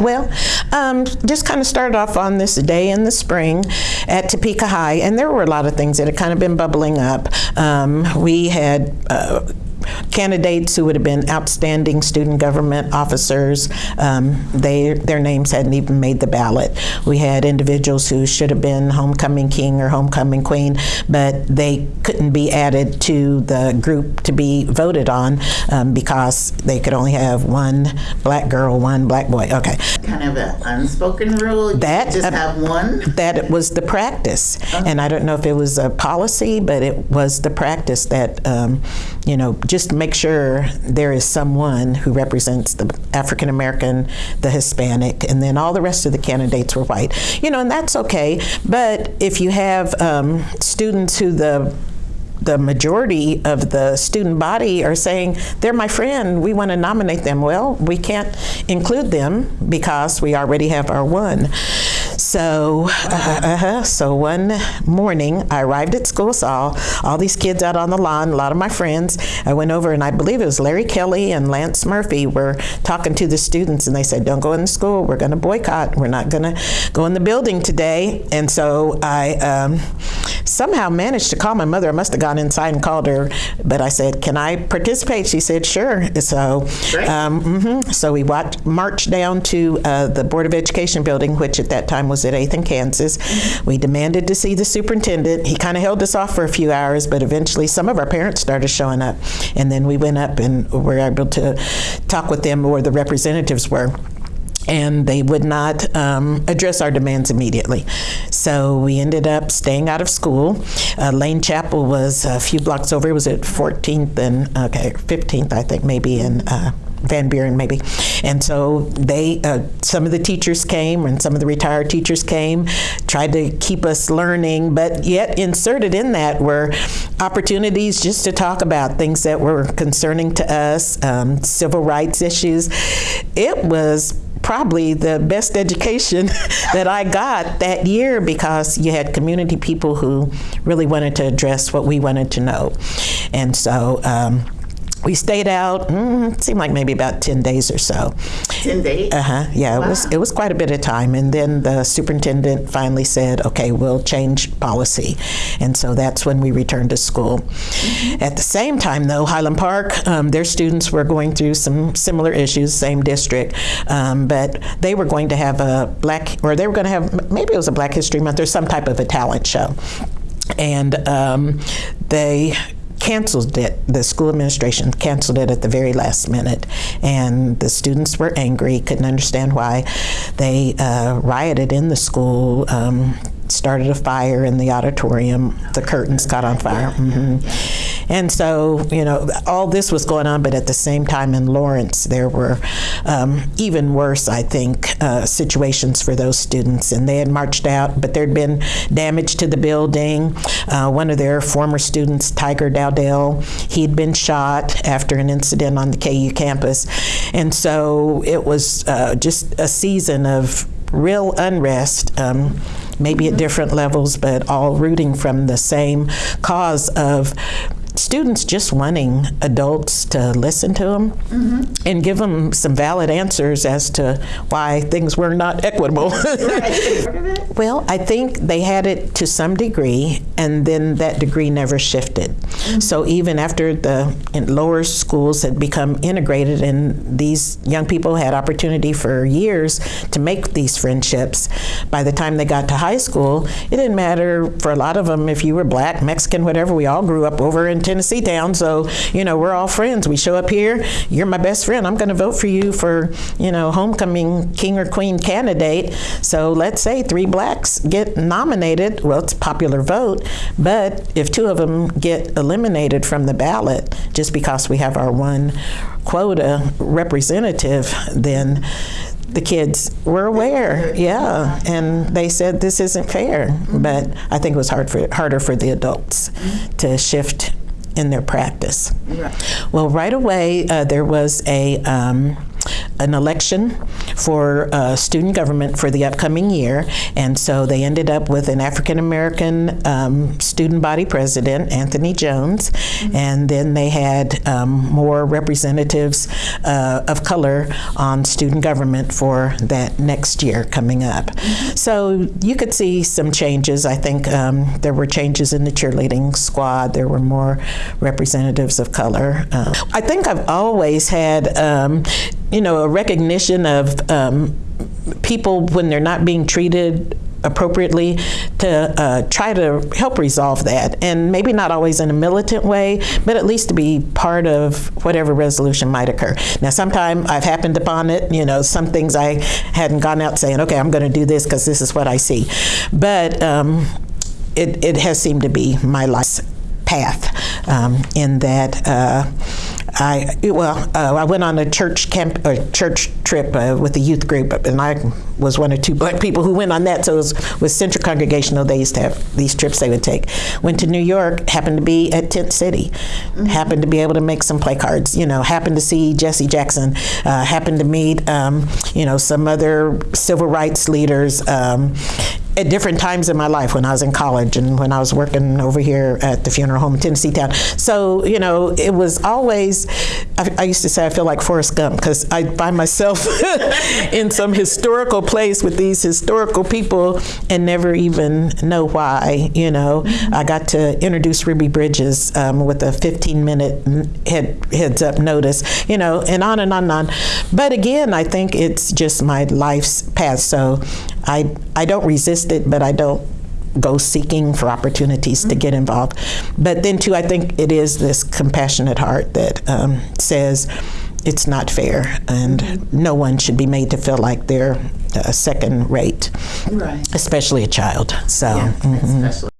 Well, um, just kind of started off on this day in the spring at Topeka High, and there were a lot of things that had kind of been bubbling up. Um, we had uh, candidates who would have been outstanding student government officers. Um, they, their names hadn't even made the ballot. We had individuals who should have been homecoming king or homecoming queen, but they couldn't be added to the group to be voted on um, because they could only have one black girl, one black boy. Okay. Kind of an unspoken rule. That, just uh, have one. That was the practice. And I don't know if it was a policy, but it was the practice that, um, you know, just make sure there is someone who represents the African American, the Hispanic, and then all the rest of the candidates were white. You know, and that's okay. But if you have um, students who the the majority of the student body are saying they're my friend we want to nominate them well we can't include them because we already have our one so uh, uh-huh. so one morning i arrived at school saw all these kids out on the lawn a lot of my friends. I went over and i believe it was larry kelly and lance murphy were talking to the students and they said don't go in the school. We're going to boycott. We're not going to go in the building today. And so i um, somehow managed to call my mother. I must have gone inside and called her but i said can i participate? She said sure. So um, mhm. so we watched, marched down to uh, the board of education building which at that time was at 8th and kansas we demanded to see the superintendent he kind of held us off for a few hours but eventually some of our parents started showing up and then we went up and were able to talk with them where the representatives were and they would not um, address our demands immediately. So we ended up staying out of school. Uh, Lane Chapel was a few blocks over. It was at 14th and okay, 15th, I think, maybe in. Uh, Van Buren, maybe, and so they, uh, some of the teachers came, and some of the retired teachers came, tried to keep us learning, but yet inserted in that were opportunities just to talk about things that were concerning to us, um, civil rights issues. It was probably the best education that I got that year because you had community people who really wanted to address what we wanted to know. And so um, we stayed out, mm, seemed like maybe about 10 days or so. 10 days. Uh-huh. Yeah, it was it was quite a bit of time, and then the superintendent finally said, "Okay, we'll change policy," and so that's when we returned to school. At the same time, though, Highland Park, um, their students were going through some similar issues, same district, um, but they were going to have a black, or they were going to have maybe it was a Black History Month or some type of a talent show, and um, they canceled it. The school administration canceled it at the very last minute, and the students were angry, couldn't understand why. They uh, rioted in the school. Um, started a fire in the auditorium. The curtains caught on fire. hmm And so, you know, all this was going on, but at the same time in Lawrence, there were um, even worse, I think, uh, situations for those students. And they had marched out, but there'd been damage to the building. Uh, one of their former students, Tiger Dowdell, he'd been shot after an incident on the KU campus. And so it was uh, just a season of real unrest, um, maybe at different levels, but all rooting from the same cause of students just wanting adults to listen to them mm-hmm. and give them some valid answers as to why things were not equitable. well, I think they had it to some degree, and then that degree never shifted. Mm-hmm. So even after the lower schools had become integrated, and these young people had opportunity for years to make these friendships, by the time they got to high school, it didn't matter for a lot of them if you were black, Mexican, whatever. We all grew up over in Tennessee town, so you know we're all friends. We show up here. You're my best friend. I'm going to vote for you for you know homecoming king or queen candidate. So let's say three blacks get nominated. Well, it's popular vote, but if two of them get eliminated from the ballot just because we have our one quota representative, then the kids were aware, yeah, and they said this isn't fair. But I think it was hard for harder for the adults to shift in their practice. Well, right away uh, there was a um, an election for uh, student government for the upcoming year, and so they ended up with an African American um, student body president, Anthony Jones, and then they had um, more representatives uh, of color on student government for that next year coming up. So you could see some changes. I think um, there were changes in the cheerleading squad. There were more representatives of color. Uh, I think I've always had, um, you know, a recognition of um, people when they're not being treated appropriately to uh, try to help resolve that. And maybe not always in a militant way but at least to be part of whatever resolution might occur. Now sometime i've happened upon it you know some things i hadn't gone out saying okay i'm going to do this because this is what i see. But um, it, it has seemed to be my life's path um, in that uh, I well uh, I went on a church camp a church trip uh, with a youth group and I was one or two black people who went on that so it was with Central Congregational they used to have these trips they would take. Went to New York happened to be at Tent City. Happened to be able to make some play cards you know happened to see Jesse Jackson uh, happened to meet um, you know some other civil rights leaders um, at different times in my life when I was in college and when I was working over here at the funeral home in Tennessee Town. So, you know, it was always, I, I used to say I feel like Forrest Gump because I find myself in some historical place with these historical people and never even know why, you know. I got to introduce Ruby Bridges um, with a 15 minute head, heads up notice, you know, and on and on and on. But again, I think it's just my life's path. So I, I don't resist it, but I don't go seeking for opportunities to get involved. But then, too, I think it is this compassionate heart that um, says it's not fair and no one should be made to feel like they're uh, second rate, Right. especially a child. So, Yeah, mhm. especially.